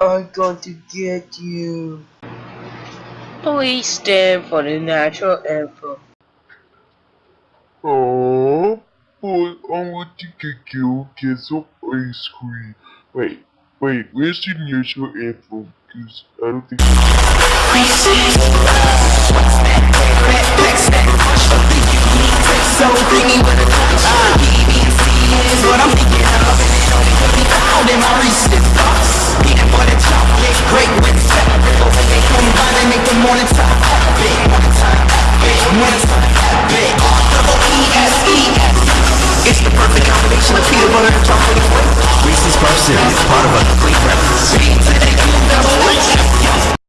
I'm going to get you. Please stand for the national anthem. Oh, but I want to get you get some ice cream. Wait, wait, where's the national anthem? Cause I don't think. So creamy with a big morning time Big double E-S-E-S It's the perfect combination of peanut butter and chocolate. Reese's Sparks Cereal, part of a